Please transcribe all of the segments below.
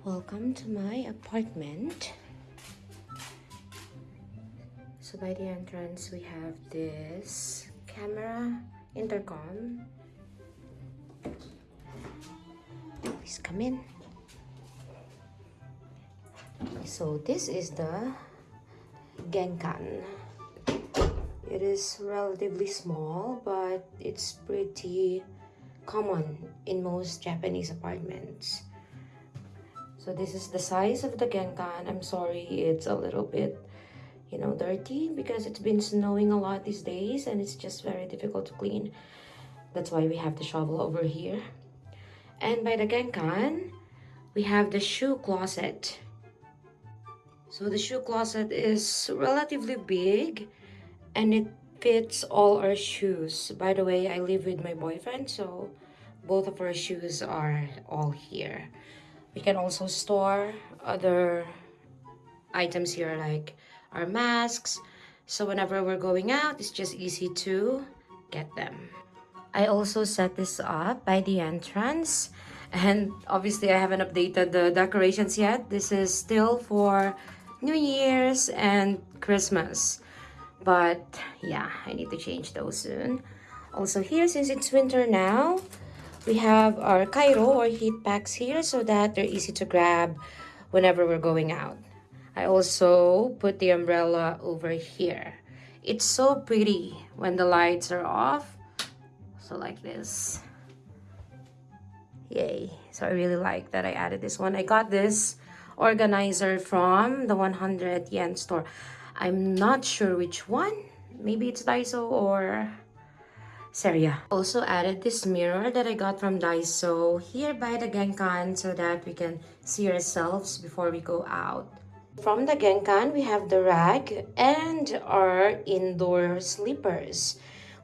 Welcome to my apartment. So by the entrance, we have this camera intercom. Please come in. So this is the Genkan. It is relatively small, but it's pretty common in most Japanese apartments. So this is the size of the Genkan. I'm sorry, it's a little bit, you know, dirty because it's been snowing a lot these days and it's just very difficult to clean. That's why we have the shovel over here. And by the Genkan, we have the shoe closet. So the shoe closet is relatively big and it fits all our shoes. By the way, I live with my boyfriend, so both of our shoes are all here. We can also store other items here like our masks. So whenever we're going out, it's just easy to get them. I also set this up by the entrance and obviously I haven't updated the decorations yet. This is still for New Year's and Christmas. But yeah, I need to change those soon. Also here, since it's winter now, we have our kairo or heat packs here so that they're easy to grab whenever we're going out. I also put the umbrella over here. It's so pretty when the lights are off. So like this. Yay. So I really like that I added this one. I got this organizer from the 100 yen store. I'm not sure which one. Maybe it's Daiso or Seria. Also added this mirror that I got from Daiso here by the Genkan so that we can see ourselves before we go out. From the Genkan, we have the rag and our indoor slippers.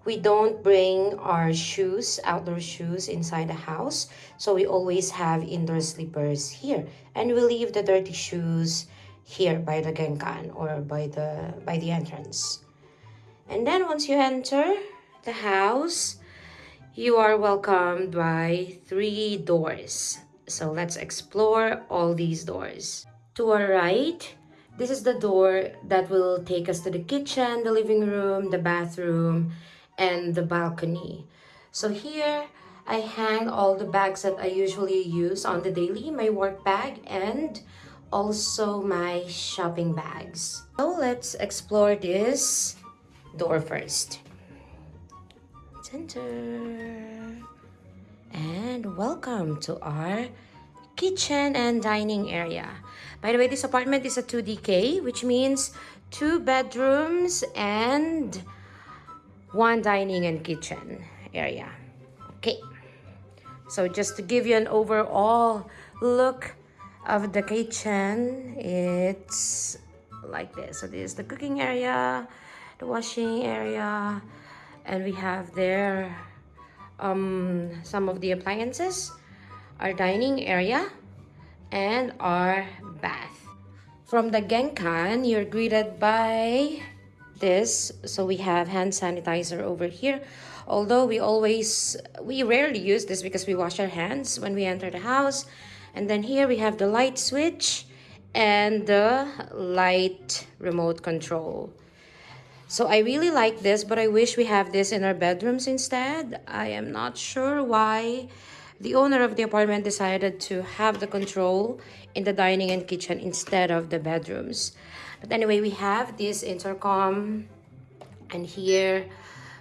We don't bring our shoes, outdoor shoes inside the house. So we always have indoor slippers here. And we leave the dirty shoes here by the genkan or by the by the entrance. And then once you enter the house, you are welcomed by three doors. So let's explore all these doors. To our right, this is the door that will take us to the kitchen, the living room, the bathroom, and the balcony. So here, I hang all the bags that I usually use on the daily, my work bag and also my shopping bags. So let's explore this door first. Center. And welcome to our kitchen and dining area. By the way, this apartment is a 2DK, which means two bedrooms and one dining and kitchen area okay so just to give you an overall look of the kitchen it's like this so this is the cooking area the washing area and we have there um some of the appliances our dining area and our bath. From the genkan you're greeted by this. So we have hand sanitizer over here. Although we always we rarely use this because we wash our hands when we enter the house. And then here we have the light switch and the light remote control so I really like this but I wish we have this in our bedrooms instead. I am not sure why the owner of the apartment decided to have the control in the dining and kitchen instead of the bedrooms. But anyway we have this intercom and here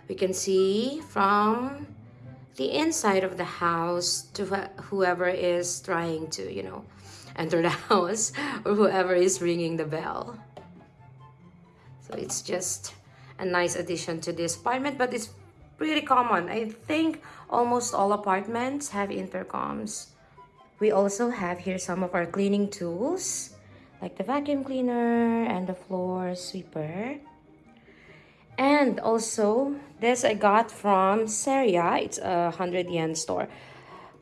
we can see from the inside of the house to whoever is trying to you know enter the house or whoever is ringing the bell so it's just a nice addition to this apartment but it's pretty common i think almost all apartments have intercoms we also have here some of our cleaning tools like the vacuum cleaner and the floor sweeper. And also, this I got from Seria. It's a 100 yen store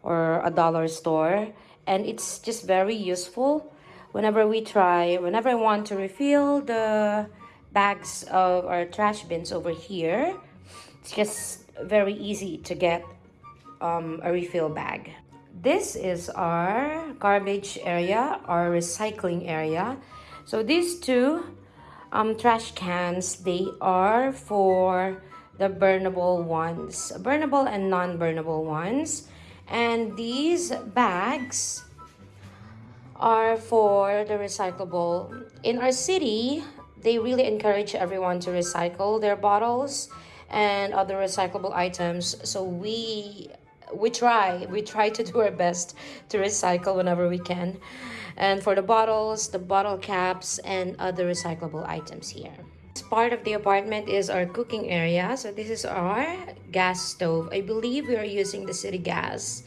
or a dollar store. And it's just very useful whenever we try, whenever I want to refill the bags of our trash bins over here. It's just very easy to get um, a refill bag. this is our garbage area, our recycling area. So these two um, trash cans, they are for the burnable ones, burnable and non-burnable ones. And these bags are for the recyclable. In our city, they really encourage everyone to recycle their bottles and other recyclable items. So we we try we try to do our best to recycle whenever we can. And for the bottles the bottle caps and other recyclable items here. Part of the apartment is our cooking area. So this is our gas stove. I believe we are using the city gas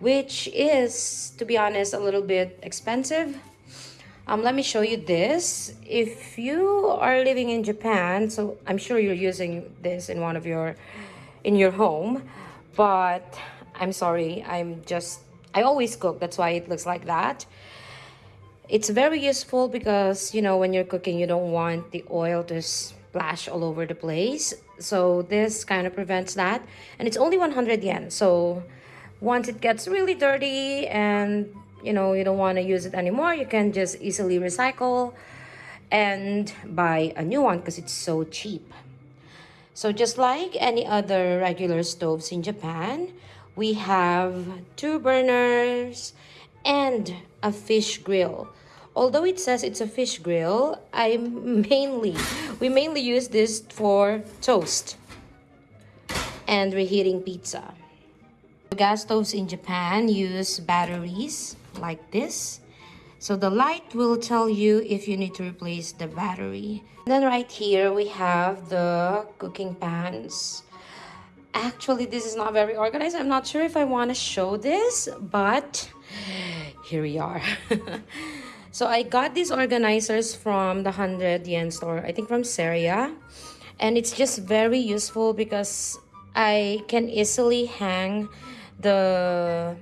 which is to be honest a little bit expensive um, let me show you this. If you are living in japan so i'm sure you're using this in one of your in your home but I'm sorry I'm just I always cook that's why it looks like that. It's very useful because you know when you're cooking you don't want the oil to splash all over the place. So this kind of prevents that. And it's only 100 yen so once it gets really dirty and you know you don't want to use it anymore you can just easily recycle and buy a new one because it's so cheap so just like any other regular stoves in Japan, we have two burners and a fish grill. Although it says it's a fish grill, I mainly, we mainly use this for toast and reheating pizza. Gas stoves in Japan use batteries like this so the light will tell you if you need to replace the battery. Then right here we have the cooking pans. Actually, this is not very organized. I'm not sure if I want to show this, but here we are. so I got these organizers from the 100 yen store, I think from Seria. And it's just very useful because I can easily hang the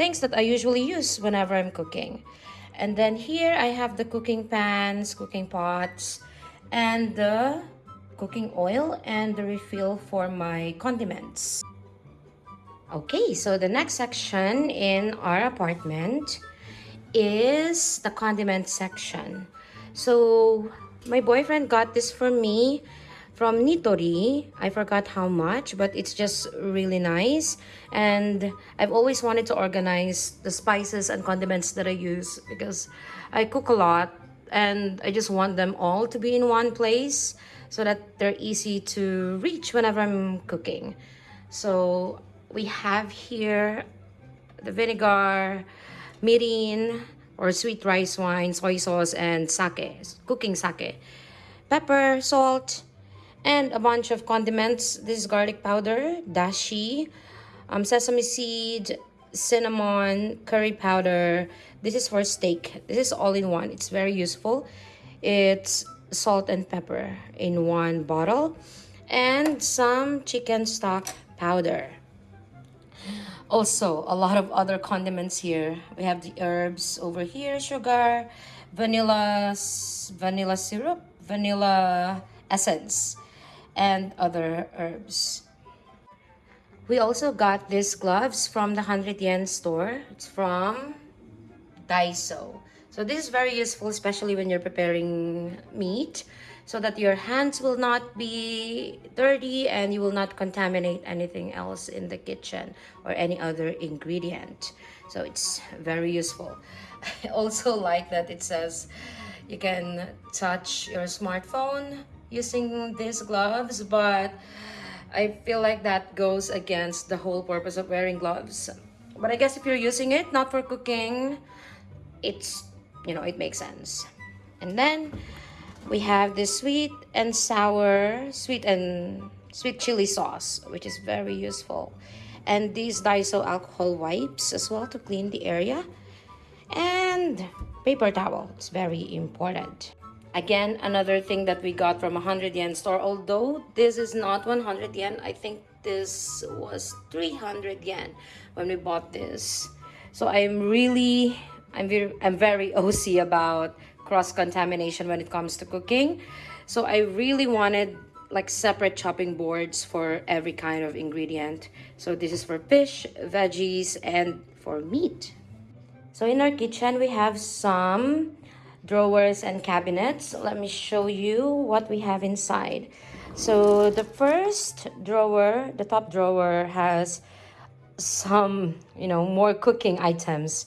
things that I usually use whenever I'm cooking. And then here I have the cooking pans, cooking pots, and the cooking oil and the refill for my condiments. Okay, so the next section in our apartment is the condiment section. So my boyfriend got this for me from Nitori. I forgot how much, but it's just really nice. And I've always wanted to organize the spices and condiments that I use because I cook a lot and I just want them all to be in one place so that they're easy to reach whenever I'm cooking. So we have here the vinegar, mirin, or sweet rice wine, soy sauce, and sake, cooking sake. Pepper, salt, and a bunch of condiments. This is garlic powder, dashi, um, sesame seed, cinnamon, curry powder. This is for steak. This is all in one. It's very useful. It's salt and pepper in one bottle and some chicken stock powder. Also, a lot of other condiments here. We have the herbs over here, sugar, vanilla, vanilla syrup, vanilla essence, and other herbs. We also got these gloves from the 100 yen store. It's from Daiso. So this is very useful, especially when you're preparing meat, so that your hands will not be dirty and you will not contaminate anything else in the kitchen or any other ingredient. So it's very useful. I also like that it says you can touch your smartphone using these gloves but I feel like that goes against the whole purpose of wearing gloves. But I guess if you're using it not for cooking it's you know it makes sense. And then we have this sweet and sour sweet and sweet chili sauce which is very useful. And these Daiso alcohol wipes as well to clean the area. And paper towel it's very important Again, another thing that we got from a 100 yen store. Although this is not 100 yen, I think this was 300 yen when we bought this. So I'm really, I'm very, I'm very OC about cross-contamination when it comes to cooking. So I really wanted like separate chopping boards for every kind of ingredient. So this is for fish, veggies, and for meat. So in our kitchen, we have some drawers and cabinets. Let me show you what we have inside. So the first drawer, the top drawer has some, you know, more cooking items.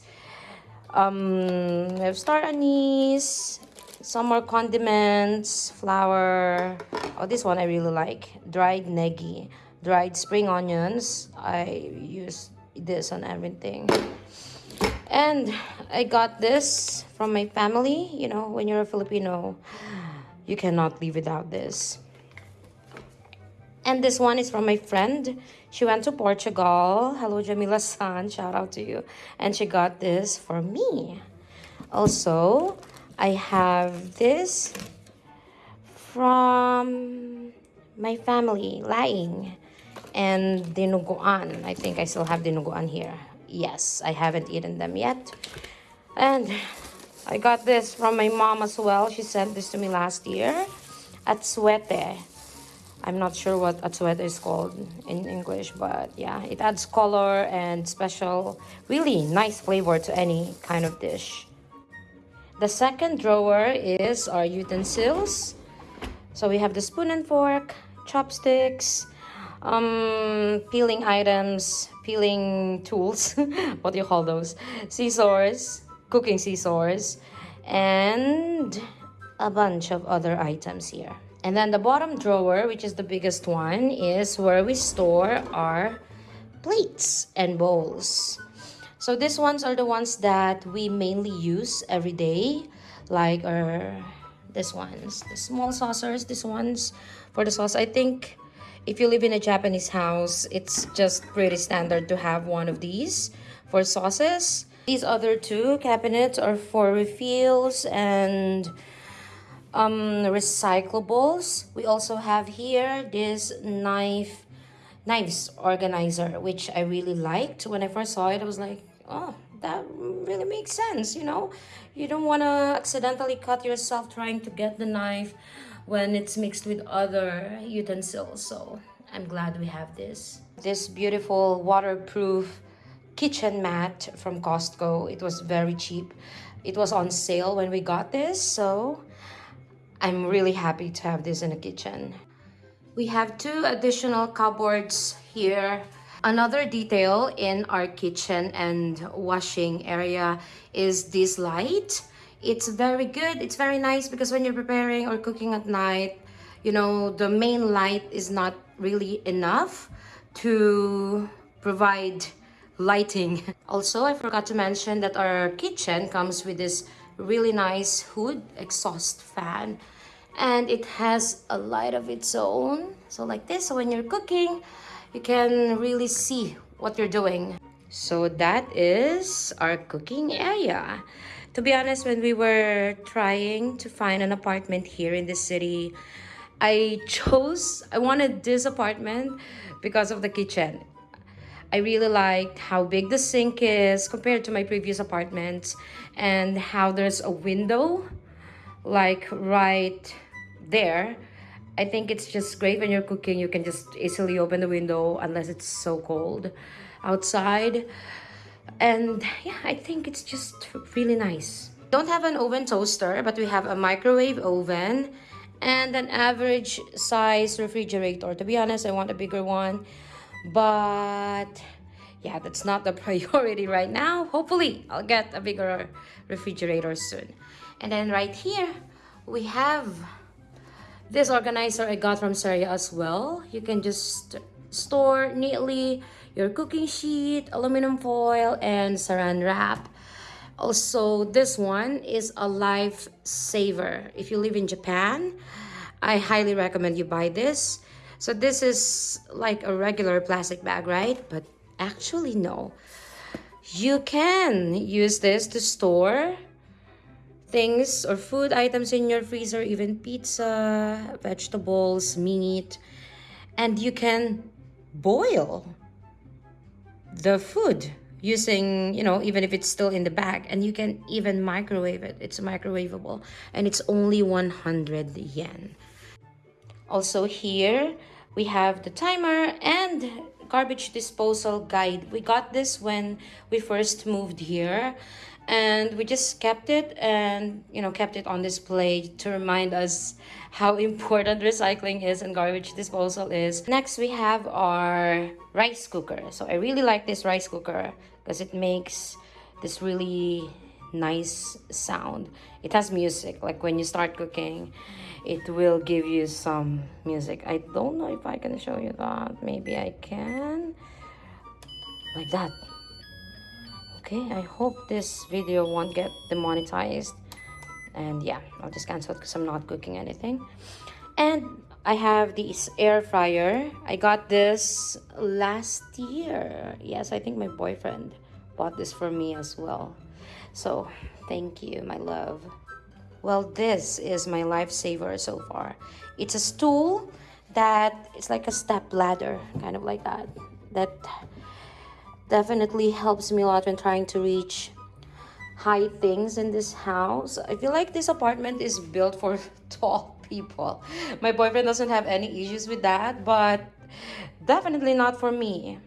Um, we have star anise, some more condiments, flour. Oh, this one I really like. Dried negi, dried spring onions. I use this on everything. And I got this from my family. You know, when you're a Filipino, you cannot live without this. And this one is from my friend. She went to Portugal. Hello, Jamila San. Shout out to you. And she got this for me. Also, I have this from my family, Laing. And dinuguan. I think I still have dinuguan here. Yes, I haven't eaten them yet. And I got this from my mom as well. She sent this to me last year. Atsuete. I'm not sure what atsuete is called in English, but yeah, it adds color and special, really nice flavor to any kind of dish. The second drawer is our utensils. So we have the spoon and fork, chopsticks, um, peeling items, peeling tools, what do you call those? Scissors, cooking scissors, and a bunch of other items here. And then the bottom drawer, which is the biggest one, is where we store our plates and bowls. So these ones are the ones that we mainly use every day, like our this ones, the small saucers, these ones for the sauce. I think if you live in a Japanese house, it's just pretty standard to have one of these for sauces. These other two cabinets are for refills and um, recyclables. We also have here this knife knives organizer, which I really liked. When I first saw it, I was like, oh, that really makes sense, you know? You don't want to accidentally cut yourself trying to get the knife when it's mixed with other utensils. So I'm glad we have this. This beautiful waterproof kitchen mat from Costco. It was very cheap. It was on sale when we got this, so I'm really happy to have this in the kitchen. We have two additional cupboards here Another detail in our kitchen and washing area is this light. It's very good. It's very nice because when you're preparing or cooking at night, you know, the main light is not really enough to provide lighting. Also, I forgot to mention that our kitchen comes with this really nice hood exhaust fan and it has a light of its own. So like this, so when you're cooking, you can really see what you're doing. So that is our cooking area. To be honest, when we were trying to find an apartment here in the city, I chose, I wanted this apartment because of the kitchen. I really liked how big the sink is compared to my previous apartment and how there's a window like right there I think it's just great when you're cooking. You can just easily open the window unless it's so cold outside. And yeah, I think it's just really nice. Don't have an oven toaster, but we have a microwave oven and an average size refrigerator. To be honest, I want a bigger one. But yeah, that's not the priority right now. Hopefully, I'll get a bigger refrigerator soon. And then right here, we have this organizer I got from Seria as well. You can just store neatly your cooking sheet, aluminum foil, and saran wrap. Also, this one is a lifesaver. If you live in Japan, I highly recommend you buy this. So this is like a regular plastic bag, right? But actually, no. You can use this to store things or food items in your freezer, even pizza, vegetables, meat, and you can boil the food using, you know, even if it's still in the bag, and you can even microwave it. It's microwavable, and it's only 100 yen. Also here, we have the timer and garbage disposal guide. We got this when we first moved here and we just kept it and you know kept it on display to remind us how important recycling is and garbage disposal is next we have our rice cooker so i really like this rice cooker because it makes this really nice sound. It has music. Like when you start cooking it will give you some music. I don't know if i can show you that. Maybe i can. Like that. Okay i hope this video won't get demonetized. And yeah i'll just cancel it because i'm not cooking anything. And i have this air fryer. I got this last year. Yes i think my boyfriend bought this for me as well so thank you my love well this is my lifesaver so far it's a stool that it's like a step ladder kind of like that that definitely helps me a lot when trying to reach high things in this house. I feel like this apartment is built for tall people. My boyfriend doesn't have any issues with that, but definitely not for me.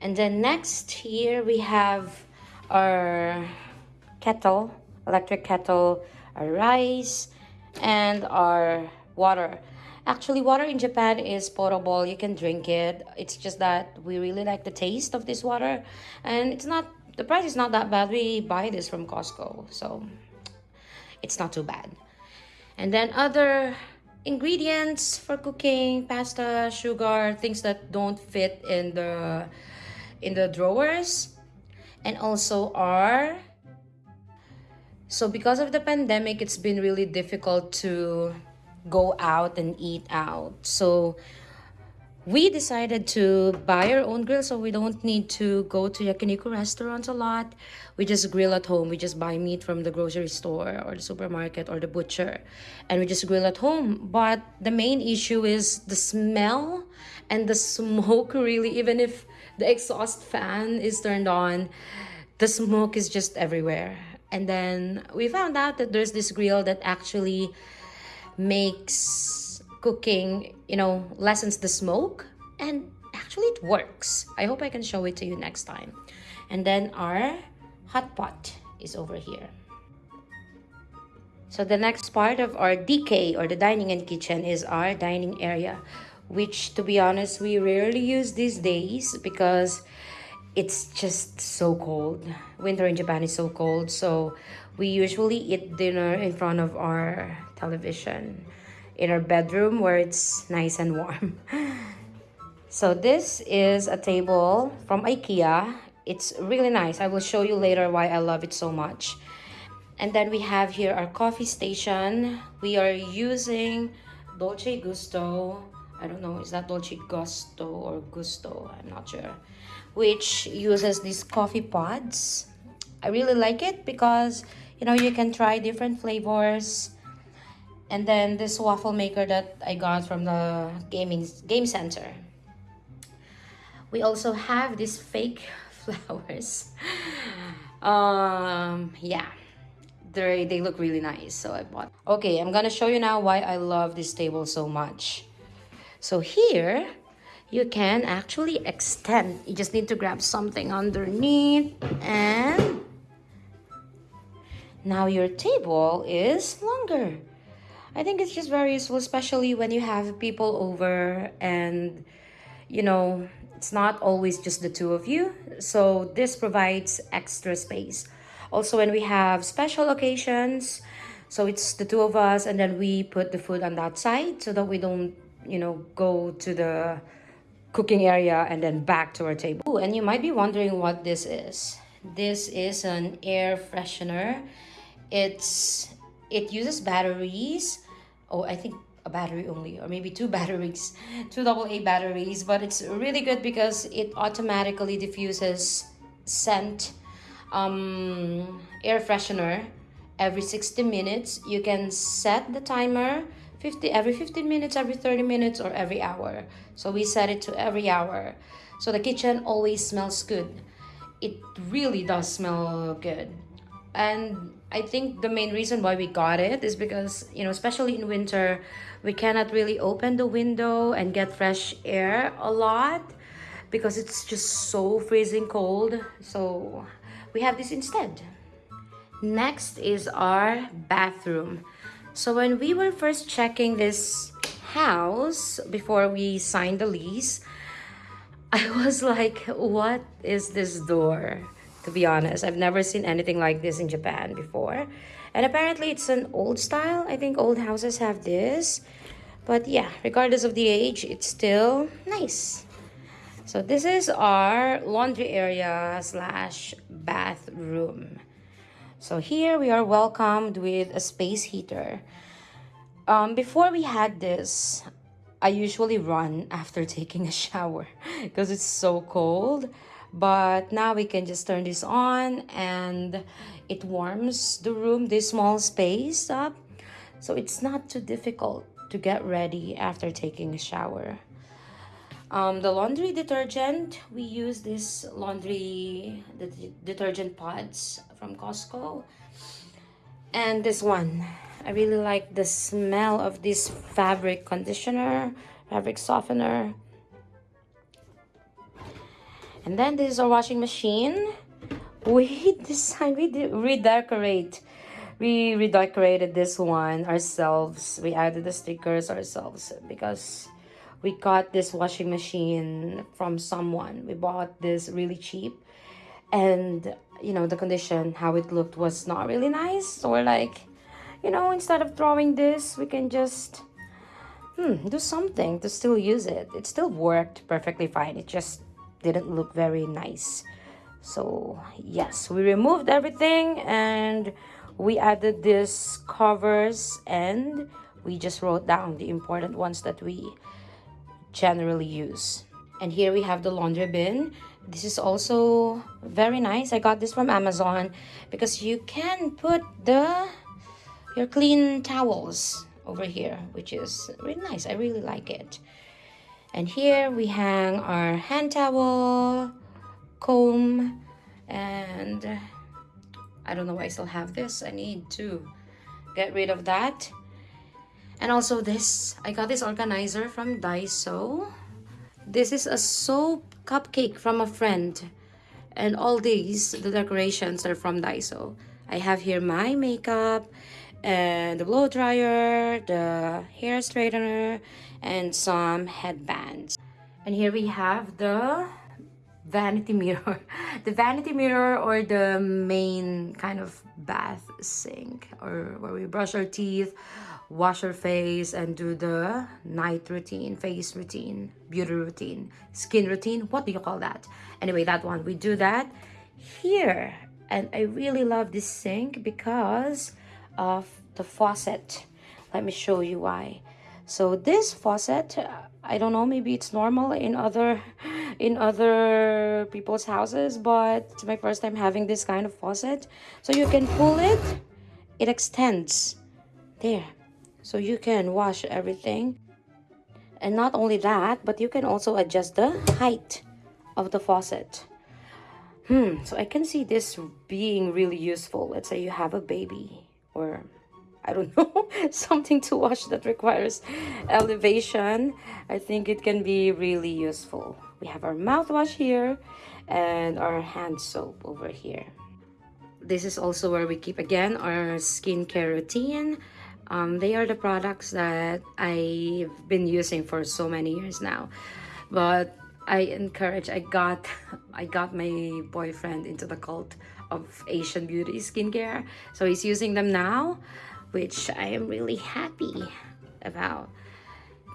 And then next here we have our kettle, electric kettle, our rice, and our water. Actually, water in Japan is potable. You can drink it. It's just that we really like the taste of this water. And it's not, the price is not that bad. We buy this from Costco. So it's not too bad. And then other ingredients for cooking, pasta, sugar, things that don't fit in the in the drawers. And also our so because of the pandemic, it's been really difficult to go out and eat out. So we decided to buy our own grill so we don't need to go to yakiniku restaurants a lot. We just grill at home. We just buy meat from the grocery store or the supermarket or the butcher and we just grill at home. But the main issue is the smell and the smoke really even if the exhaust fan is turned on, the smoke is just everywhere. And then we found out that there's this grill that actually makes cooking, you know, lessens the smoke and actually it works. I hope I can show it to you next time. And then our hot pot is over here. So the next part of our DK or the dining and kitchen is our dining area, which to be honest, we rarely use these days because it's just so cold. Winter in Japan is so cold. So we usually eat dinner in front of our television in our bedroom where it's nice and warm. so this is a table from Ikea. It's really nice. I will show you later why I love it so much. And then we have here our coffee station. We are using Dolce Gusto. I don't know, is that Dolce Gusto or Gusto? I'm not sure. Which uses these coffee pods. I really like it because you know you can try different flavors and then this waffle maker that I got from the gaming game center we also have these fake flowers um yeah they they look really nice so I bought okay I'm gonna show you now why I love this table so much so here you can actually extend you just need to grab something underneath and now your table is longer. I think it's just very useful, especially when you have people over and, you know, it's not always just the two of you. So this provides extra space. Also, when we have special occasions, so it's the two of us and then we put the food on that side so that we don't, you know, go to the cooking area and then back to our table. Ooh, and you might be wondering what this is. This is an air freshener it's it uses batteries oh i think a battery only or maybe two batteries two double a batteries but it's really good because it automatically diffuses scent um, air freshener every 60 minutes you can set the timer 50 every 15 minutes every 30 minutes or every hour so we set it to every hour so the kitchen always smells good it really does smell good and I think the main reason why we got it is because, you know, especially in winter, we cannot really open the window and get fresh air a lot. because it's just so freezing cold. So we have this instead. Next is our bathroom. So when we were first checking this house before we signed the lease, I was like, what is this door? To be honest, I've never seen anything like this in Japan before. And apparently it's an old style. I think old houses have this. But yeah, regardless of the age, it's still nice. So this is our laundry area slash bathroom. So here we are welcomed with a space heater. Um, before we had this, I usually run after taking a shower because it's so cold. But now we can just turn this on and it warms the room, this small space up. So it's not too difficult to get ready after taking a shower. Um, the laundry detergent, we use this laundry the detergent pods from Costco. And this one, I really like the smell of this fabric conditioner, fabric softener. And then this is our washing machine. We decided, we redecorate. We redecorated this one ourselves. We added the stickers ourselves because we got this washing machine from someone. We bought this really cheap. And you know the condition how it looked was not really nice. So we're like you know instead of throwing this we can just hmm, do something to still use it. It still worked perfectly fine. It just didn't look very nice. So yes we removed everything and we added this covers and we just wrote down the important ones that we generally use. And here we have the laundry bin. This is also very nice. I got this from Amazon because you can put the your clean towels over here, which is really nice. I really like it. And here we hang our hand towel, comb, and I don't know why I still have this. I need to get rid of that. And also this, I got this organizer from Daiso. This is a soap cupcake from a friend. And all these, the decorations are from Daiso. I have here my makeup and the blow dryer, the hair straightener, and some headbands. And here we have the vanity mirror. the vanity mirror or the main kind of bath sink or where we brush our teeth wash your face and do the night routine, face routine, beauty routine, skin routine. What do you call that? Anyway, that one, we do that here. And I really love this sink because of the faucet. Let me show you why. So this faucet, I don't know, maybe it's normal in other in other people's houses, but it's my first time having this kind of faucet. So you can pull it, it extends. There, so you can wash everything. And not only that but you can also adjust the height of the faucet. Hmm so i can see this being really useful. Let's say you have a baby or i don't know something to wash that requires elevation. I think it can be really useful. We have our mouthwash here and our hand soap over here. This is also where we keep again our skincare routine um, they are the products that I've been using for so many years now. But I encourage, I got, I got my boyfriend into the cult of Asian beauty skincare. So he's using them now, which I am really happy about.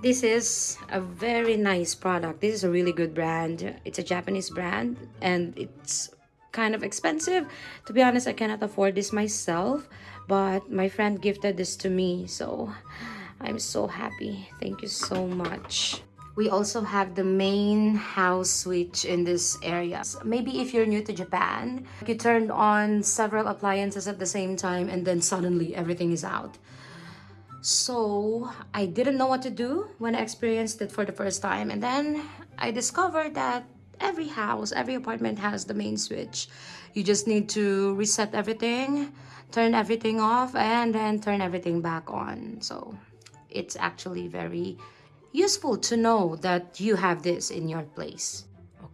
This is a very nice product. This is a really good brand. It's a Japanese brand and it's kind of expensive. To be honest, I cannot afford this myself but my friend gifted this to me so i'm so happy thank you so much we also have the main house switch in this area. Maybe if you're new to Japan, you turned on several appliances at the same time and then suddenly everything is out. So I didn't know what to do when I experienced it for the first time. And then I discovered that every house, every apartment has the main switch. You just need to reset everything turn everything off and then turn everything back on so it's actually very useful to know that you have this in your place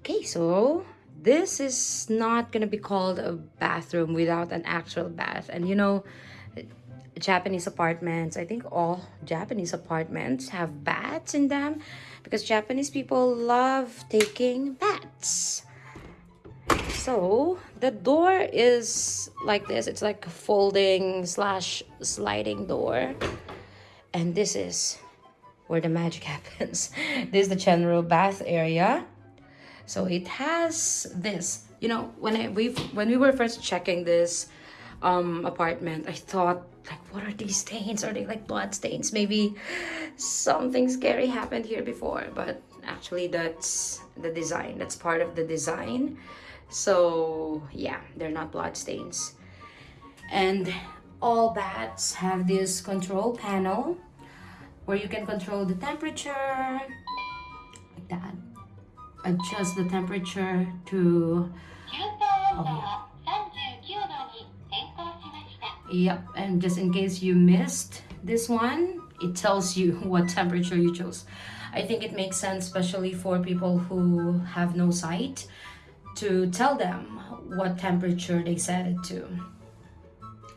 Okay, so this is not gonna be called a bathroom without an actual bath. And you know, Japanese apartments, I think all Japanese apartments have baths in them because Japanese people love taking baths. So the door is like this. It's like a folding slash sliding door. And this is where the magic happens. this is the general bath area. So it has this. You know, when I we when we were first checking this um apartment, I thought like what are these stains? Are they like blood stains? Maybe something scary happened here before, but actually that's the design. That's part of the design. So yeah, they're not blood stains. And all bats have this control panel where you can control the temperature like that. Adjust the temperature to oh, yep and just in case you missed this one it tells you what temperature you chose. I think it makes sense especially for people who have no sight to tell them what temperature they set it to.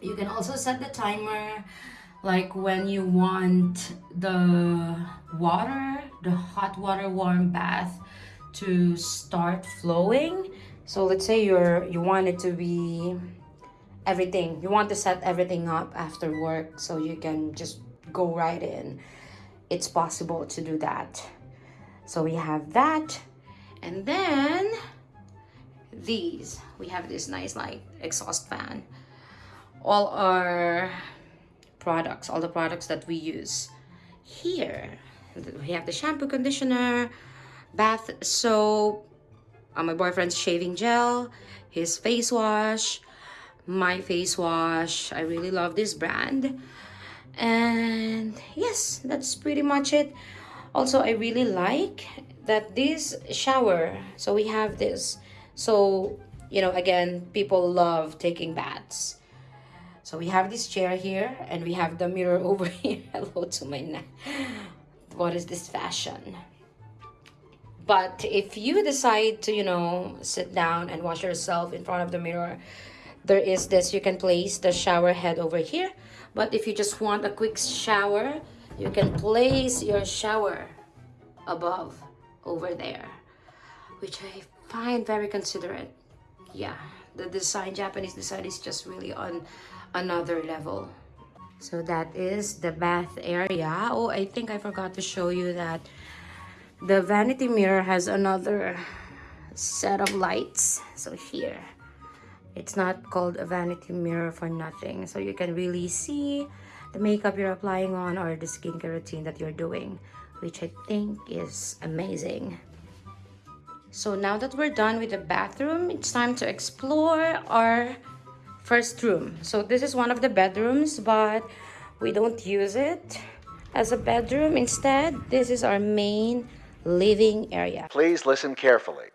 You can also set the timer like when you want the water the hot water warm bath to start flowing. So let's say you're you want it to be everything you want to set everything up after work so you can just go right in. It's possible to do that. So we have that. And then these we have this nice like exhaust fan all our products, all the products that we use. Here, we have the shampoo, conditioner, bath soap, uh, my boyfriend's shaving gel, his face wash, my face wash. I really love this brand. And yes, that's pretty much it. Also, I really like that this shower, so we have this. So, you know, again, people love taking baths. So we have this chair here and we have the mirror over here. Hello to my neck. What is this fashion? But if you decide to, you know, sit down and wash yourself in front of the mirror, there is this, you can place the shower head over here. But if you just want a quick shower, you can place your shower above over there, which I find very considerate. Yeah, the design, Japanese design is just really on another level. So that is the bath area. Oh, I think I forgot to show you that the vanity mirror has another set of lights. So here, it's not called a vanity mirror for nothing. So you can really see the makeup you're applying on or the skincare routine that you're doing, which I think is amazing. So now that we're done with the bathroom, it's time to explore our first room. So this is one of the bedrooms, but we don't use it as a bedroom. Instead, this is our main living area. Please listen carefully.